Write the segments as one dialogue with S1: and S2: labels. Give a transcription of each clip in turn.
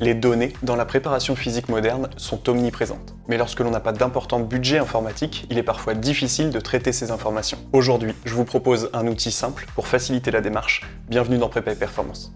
S1: Les données dans la préparation physique moderne sont omniprésentes. Mais lorsque l'on n'a pas d'important budget informatique, il est parfois difficile de traiter ces informations. Aujourd'hui, je vous propose un outil simple pour faciliter la démarche. Bienvenue dans Prépa et Performance.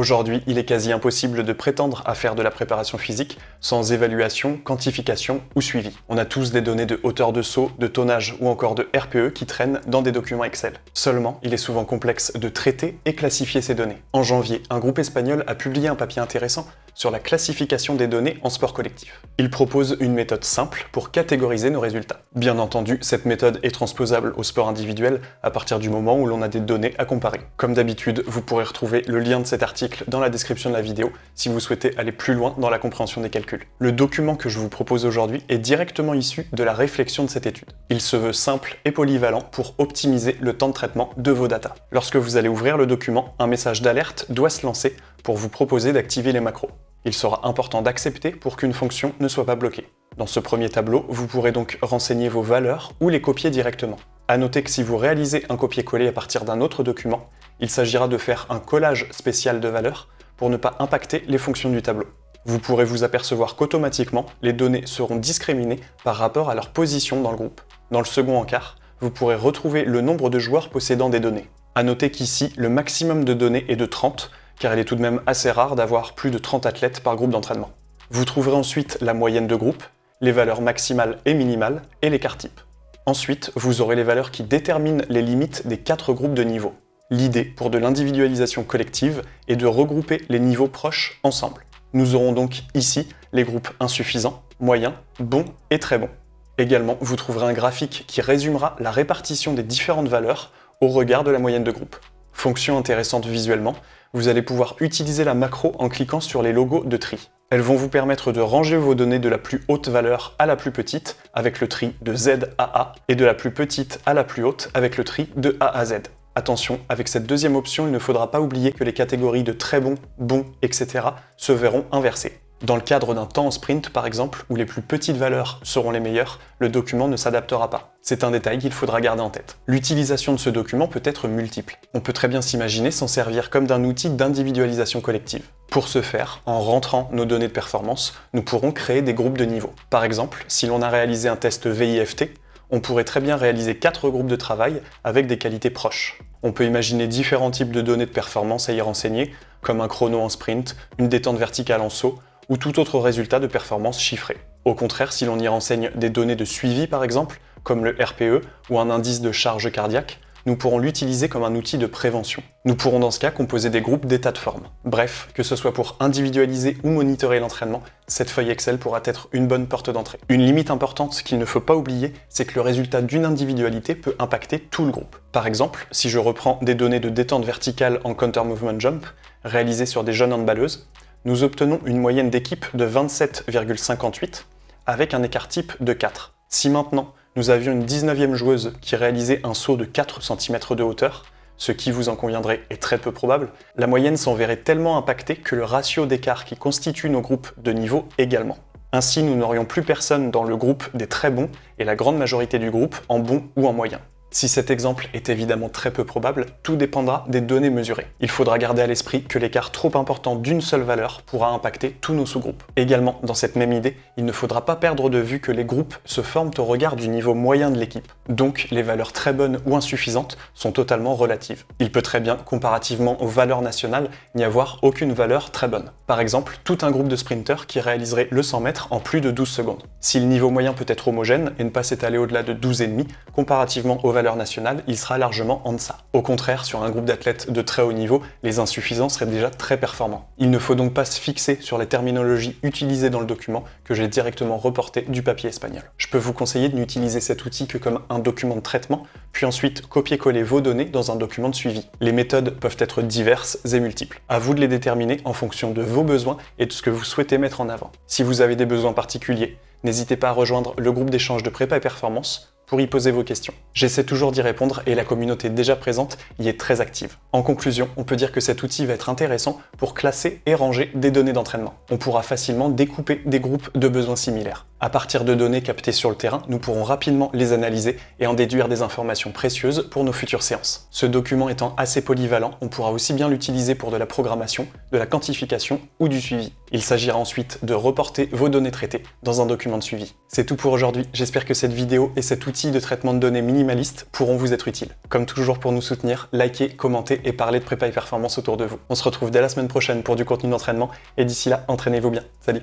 S1: Aujourd'hui, il est quasi impossible de prétendre à faire de la préparation physique sans évaluation, quantification ou suivi. On a tous des données de hauteur de saut, de tonnage ou encore de RPE qui traînent dans des documents Excel. Seulement, il est souvent complexe de traiter et classifier ces données. En janvier, un groupe espagnol a publié un papier intéressant sur la classification des données en sport collectif. Il propose une méthode simple pour catégoriser nos résultats. Bien entendu, cette méthode est transposable au sport individuel à partir du moment où l'on a des données à comparer. Comme d'habitude, vous pourrez retrouver le lien de cet article dans la description de la vidéo si vous souhaitez aller plus loin dans la compréhension des calculs. Le document que je vous propose aujourd'hui est directement issu de la réflexion de cette étude. Il se veut simple et polyvalent pour optimiser le temps de traitement de vos datas. Lorsque vous allez ouvrir le document, un message d'alerte doit se lancer pour vous proposer d'activer les macros il sera important d'accepter pour qu'une fonction ne soit pas bloquée. Dans ce premier tableau, vous pourrez donc renseigner vos valeurs ou les copier directement. A noter que si vous réalisez un copier-coller à partir d'un autre document, il s'agira de faire un collage spécial de valeurs pour ne pas impacter les fonctions du tableau. Vous pourrez vous apercevoir qu'automatiquement, les données seront discriminées par rapport à leur position dans le groupe. Dans le second encart, vous pourrez retrouver le nombre de joueurs possédant des données. A noter qu'ici, le maximum de données est de 30, car il est tout de même assez rare d'avoir plus de 30 athlètes par groupe d'entraînement. Vous trouverez ensuite la moyenne de groupe, les valeurs maximales et minimales et l'écart type. Ensuite, vous aurez les valeurs qui déterminent les limites des quatre groupes de niveaux. L'idée pour de l'individualisation collective est de regrouper les niveaux proches ensemble. Nous aurons donc ici les groupes insuffisants, moyens, bons et très bons. Également, vous trouverez un graphique qui résumera la répartition des différentes valeurs au regard de la moyenne de groupe. Fonction intéressante visuellement, vous allez pouvoir utiliser la macro en cliquant sur les logos de tri. Elles vont vous permettre de ranger vos données de la plus haute valeur à la plus petite avec le tri de Z à A et de la plus petite à la plus haute avec le tri de A à Z. Attention, avec cette deuxième option, il ne faudra pas oublier que les catégories de très bon, bon, etc. se verront inversées. Dans le cadre d'un temps en sprint, par exemple, où les plus petites valeurs seront les meilleures, le document ne s'adaptera pas. C'est un détail qu'il faudra garder en tête. L'utilisation de ce document peut être multiple. On peut très bien s'imaginer s'en servir comme d'un outil d'individualisation collective. Pour ce faire, en rentrant nos données de performance, nous pourrons créer des groupes de niveau. Par exemple, si l'on a réalisé un test VIFT, on pourrait très bien réaliser quatre groupes de travail avec des qualités proches. On peut imaginer différents types de données de performance à y renseigner, comme un chrono en sprint, une détente verticale en saut, ou tout autre résultat de performance chiffré. Au contraire, si l'on y renseigne des données de suivi par exemple, comme le RPE ou un indice de charge cardiaque, nous pourrons l'utiliser comme un outil de prévention. Nous pourrons dans ce cas composer des groupes d'états de forme. Bref, que ce soit pour individualiser ou monitorer l'entraînement, cette feuille Excel pourra être une bonne porte d'entrée. Une limite importante qu'il ne faut pas oublier, c'est que le résultat d'une individualité peut impacter tout le groupe. Par exemple, si je reprends des données de détente verticale en counter movement jump, réalisées sur des jeunes handballeuses, nous obtenons une moyenne d'équipe de 27,58 avec un écart type de 4. Si maintenant nous avions une 19e joueuse qui réalisait un saut de 4 cm de hauteur, ce qui, vous en conviendrez, est très peu probable, la moyenne s'en verrait tellement impactée que le ratio d'écart qui constitue nos groupes de niveau également. Ainsi, nous n'aurions plus personne dans le groupe des très bons et la grande majorité du groupe en bon ou en moyen. Si cet exemple est évidemment très peu probable, tout dépendra des données mesurées. Il faudra garder à l'esprit que l'écart trop important d'une seule valeur pourra impacter tous nos sous-groupes. Également, dans cette même idée, il ne faudra pas perdre de vue que les groupes se forment au regard du niveau moyen de l'équipe. Donc, les valeurs très bonnes ou insuffisantes sont totalement relatives. Il peut très bien, comparativement aux valeurs nationales, n'y avoir aucune valeur très bonne. Par exemple, tout un groupe de sprinteurs qui réaliserait le 100 mètres en plus de 12 secondes. Si le niveau moyen peut être homogène et ne pas s'étaler au-delà de 12,5, comparativement aux valeur nationale, il sera largement en deçà. Au contraire, sur un groupe d'athlètes de très haut niveau, les insuffisants seraient déjà très performants. Il ne faut donc pas se fixer sur les terminologies utilisées dans le document que j'ai directement reporté du papier espagnol. Je peux vous conseiller de n'utiliser cet outil que comme un document de traitement, puis ensuite copier-coller vos données dans un document de suivi. Les méthodes peuvent être diverses et multiples. À vous de les déterminer en fonction de vos besoins et de ce que vous souhaitez mettre en avant. Si vous avez des besoins particuliers, n'hésitez pas à rejoindre le groupe d'échange de prépa et performance pour y poser vos questions. J'essaie toujours d'y répondre et la communauté déjà présente y est très active. En conclusion, on peut dire que cet outil va être intéressant pour classer et ranger des données d'entraînement. On pourra facilement découper des groupes de besoins similaires. À partir de données captées sur le terrain, nous pourrons rapidement les analyser et en déduire des informations précieuses pour nos futures séances. Ce document étant assez polyvalent, on pourra aussi bien l'utiliser pour de la programmation, de la quantification ou du suivi. Il s'agira ensuite de reporter vos données traitées dans un document de suivi. C'est tout pour aujourd'hui, j'espère que cette vidéo et cet outil de traitement de données minimaliste pourront vous être utiles. Comme toujours pour nous soutenir, likez, commentez et parlez de prépa et performance autour de vous. On se retrouve dès la semaine prochaine pour du contenu d'entraînement et d'ici là, entraînez-vous bien. Salut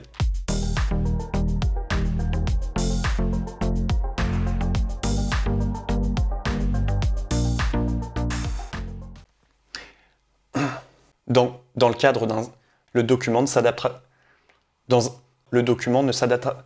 S1: Dans, dans le cadre d'un... Le document ne s'adaptera... Dans... Le document ne s'adaptera...